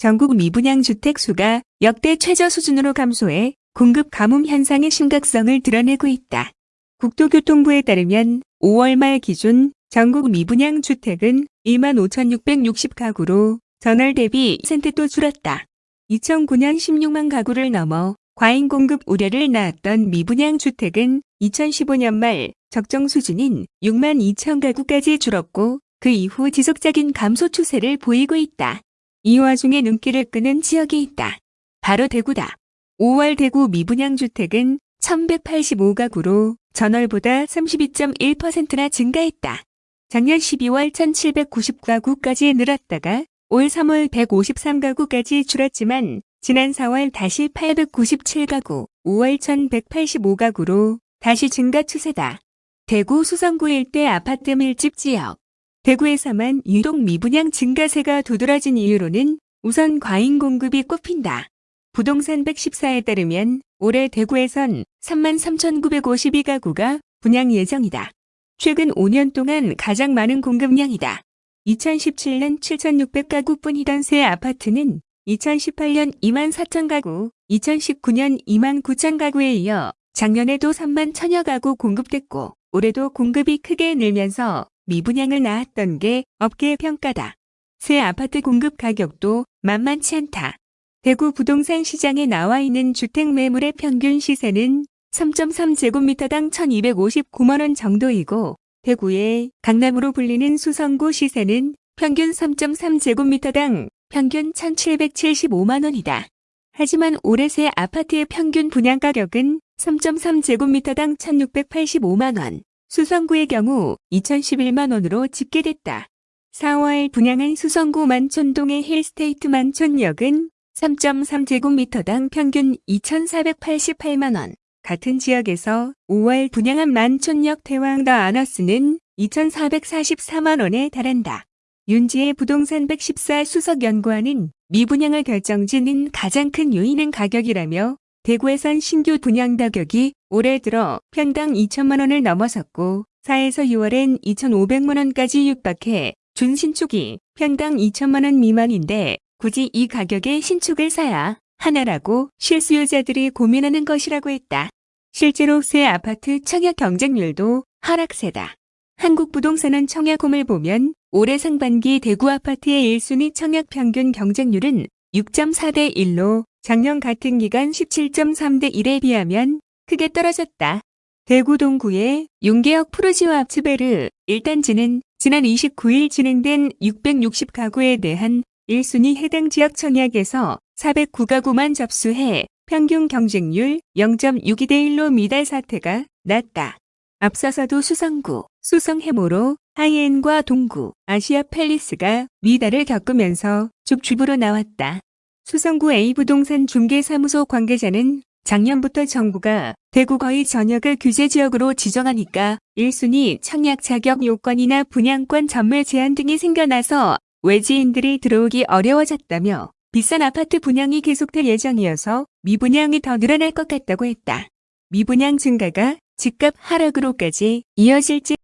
전국 미분양 주택 수가 역대 최저 수준으로 감소해 공급 가뭄 현상의 심각성을 드러내고 있다. 국토교통부에 따르면 5월 말 기준 전국 미분양 주택은 25,660가구로 전월 대비 센트도 줄었다. 2009년 16만 가구를 넘어 과잉 공급 우려를 낳았던 미분양 주택은 2015년 말 적정 수준인 6만 2천 가구까지 줄었고 그 이후 지속적인 감소 추세를 보이고 있다. 이 와중에 눈길을 끄는 지역이 있다. 바로 대구다. 5월 대구 미분양 주택은 1185가구로 전월보다 32.1%나 증가했다. 작년 12월 1790가구까지 늘었다가 올 3월 153가구까지 줄었지만 지난 4월 다시 897가구, 5월 1185가구로 다시 증가 추세다. 대구 수성구 일대 아파트 밀집 지역. 대구에서만 유독 미분양 증가세가 두드러진 이유로는 우선 과잉 공급이 꼽힌다. 부동산 114에 따르면 올해 대구에선 33,952가구가 분양 예정이다. 최근 5년 동안 가장 많은 공급량이다. 2017년 7,600가구뿐이던 새 아파트는 2018년 2만 4천 가구, 2019년 2만 9천 가구에 이어 작년에도 3만 천여 가구 공급됐고 올해도 공급이 크게 늘면서 미분양을 낳았던 게 업계 평가다. 새 아파트 공급 가격도 만만치 않다. 대구 부동산 시장에 나와 있는 주택 매물의 평균 시세는 3.3제곱미터당 1259만원 정도이고 대구의 강남으로 불리는 수성구 시세는 평균 3.3제곱미터당 평균 1,775만원이다. 하지만 올해 새 아파트의 평균 분양 가격은 3.3제곱미터당 1,685만원, 수성구의 경우 2,011만 원으로 집계됐다. 4월 분양한 수성구 만촌동의 힐스테이트 만촌역은 3.3제곱미터당 평균 2,488만 원, 같은 지역에서 5월 분양한 만촌역 대왕 더 아너스는 2,444만 원에 달한다. 윤지의 부동산 114 수석 연구원은 미분양을 결정짓는 가장 큰 요인은 가격이라며 대구에선 신규 분양 가격이 올해 들어 평당 2천만 원을 넘어섰고 4에서 6월엔 2,500만 원까지 육박해 준신축이 평당 2천만 원 미만인데 굳이 이 가격에 신축을 사야 하나라고 실수요자들이 고민하는 것이라고 했다. 실제로 새 아파트 청약 경쟁률도 하락세다. 한국부동산원 청약홈을 보면 올해 상반기 대구 아파트의 1순위 청약 평균 경쟁률은 6.4대 1로 작년 같은 기간 17.3대 1에 비하면 크게 떨어졌다. 대구 동구의 용계역 푸르지와 압츠베르 1단지는 지난 29일 진행된 660가구에 대한 1순위 해당 지역 청약에서 409가구만 접수해 평균 경쟁률 0.62대 1로 미달 사태가 났다. 앞서서도 수성구, 수성해모로 하이엔과 동구, 아시아 팰리스가 미달을 겪으면서 죽주부로 나왔다. 수성구 A부동산 중개사무소 관계자는 작년부터 정부가 대구 거의 전역을 규제지역으로 지정하니까 1순위 청약 자격 요건이나 분양권 전매 제한 등이 생겨나서 외지인들이 들어오기 어려워졌다며 비싼 아파트 분양이 계속될 예정이어서 미분양이 더 늘어날 것 같다고 했다. 미분양 증가가 집값 하락으로까지 이어질지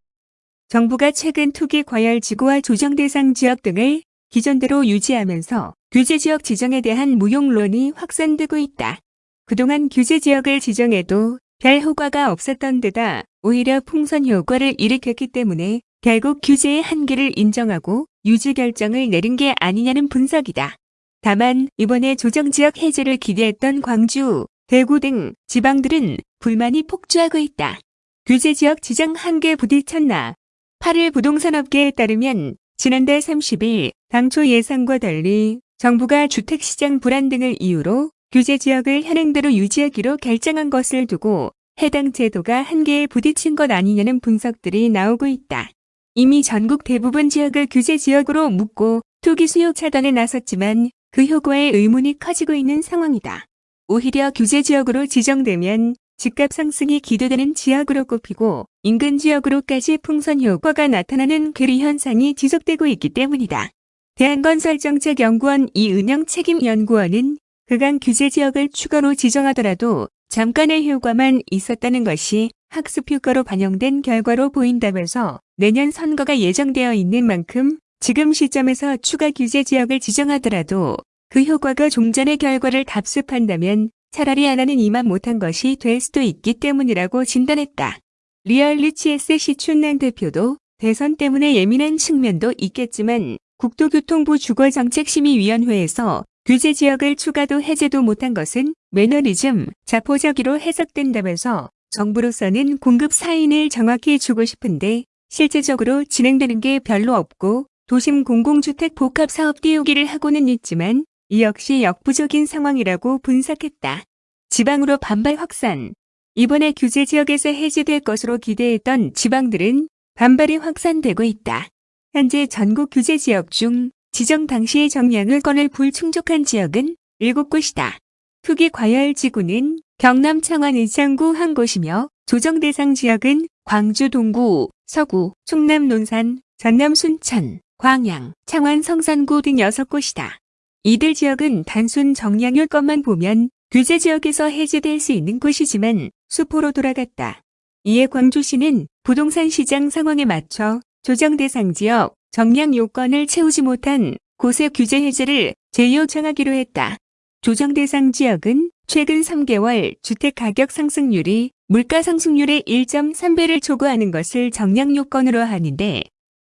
정부가 최근 투기 과열 지구와 조정 대상 지역 등을 기존대로 유지하면서 규제지역 지정에 대한 무용론이 확산되고 있다. 그동안 규제 지역을 지정해도 별 효과가 없었던 데다 오히려 풍선 효과를 일으켰기 때문에 결국 규제의 한계를 인정하고 유지 결정을 내린 게 아니냐는 분석이다. 다만 이번에 조정지역 해제를 기대했던 광주, 대구 등 지방들은 불만이 폭주하고 있다. 규제지역 지정 한계 부딪혔나. 8일 부동산업계에 따르면 지난달 30일 당초 예상과 달리 정부가 주택시장 불안 등을 이유로 규제 지역을 현행대로 유지하기로 결정한 것을 두고 해당 제도가 한계에 부딪힌 것 아니냐는 분석들이 나오고 있다. 이미 전국 대부분 지역을 규제 지역으로 묶고 투기 수요 차단에 나섰지만 그 효과에 의문이 커지고 있는 상황이다. 오히려 규제 지역으로 지정되면 집값 상승이 기대되는 지역으로 꼽히고 인근 지역으로까지 풍선 효과가 나타나는 괴리 현상이 지속되고 있기 때문이다. 대한건설정책연구원 이은영 책임연구원은 그간 규제 지역을 추가로 지정하더라도 잠깐의 효과만 있었다는 것이 학습 효과로 반영된 결과로 보인다면서 내년 선거가 예정되어 있는 만큼 지금 시점에서 추가 규제 지역을 지정하더라도 그 효과가 종전의 결과를 답습한다면 차라리 안 하는 이만 못한 것이 될 수도 있기 때문이라고 진단했다. 리얼리치에스 시춘남 대표도 대선 때문에 예민한 측면도 있겠지만 국토교통부 주거정책심의위원회에서 규제 지역을 추가도 해제도 못한 것은 매너리즘, 자포자기로 해석된다면서 정부로서는 공급 사인을 정확히 주고 싶은데 실제적으로 진행되는 게 별로 없고 도심 공공주택 복합 사업 띄우기를 하고는 있지만 이 역시 역부족인 상황이라고 분석했다. 지방으로 반발 확산. 이번에 규제 지역에서 해제될 것으로 기대했던 지방들은 반발이 확산되고 있다. 현재 전국 규제 지역 중 지정 당시의 정량을 건을 불충족한 지역은 7곳이다. 투기 과열 지구는 경남 창원 의창구 한 곳이며 조정 대상 지역은 광주 동구, 서구, 충남 논산, 전남 순천, 광양, 창원 성산구 등 6곳이다. 이들 지역은 단순 정량률 것만 보면 규제 지역에서 해제될 수 있는 곳이지만 수포로 돌아갔다. 이에 광주시는 부동산 시장 상황에 맞춰 조정 대상 지역 정량 요건을 채우지 못한 곳의 규제 해제를 재요청하기로 했다. 조정 대상 지역은 최근 3개월 주택 가격 상승률이 물가 상승률의 1.3배를 초과하는 것을 정량 요건으로 하는데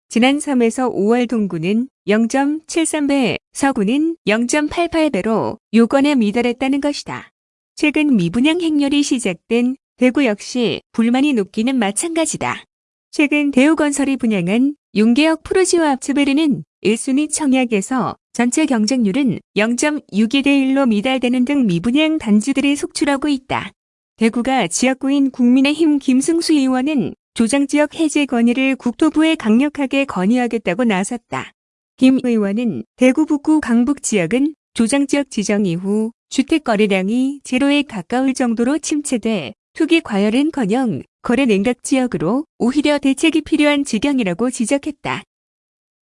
지난 3에서 5월 동구는 0.73배, 서구는 0.88배로 요건에 미달했다는 것이다. 최근 미분양 행렬이 시작된 대구 역시 불만이 높기는 마찬가지다. 최근 대우건설이 분양한 용계역 프로지오 압츠베르는 1순위 청약에서 전체 경쟁률은 0.62대 1로 미달되는 등 미분양 단지들이 속출하고 있다. 대구가 지역구인 국민의힘 김승수 의원은 조정지역 해제 건의를 국토부에 강력하게 건의하겠다고 나섰다. 김 의원은 대구 북구 강북 지역은 조정지역 지정 이후 주택 거래량이 제로에 가까울 정도로 침체돼 투기 과열은커녕 거래 냉각 지역으로 오히려 대책이 필요한 지경이라고 지적했다.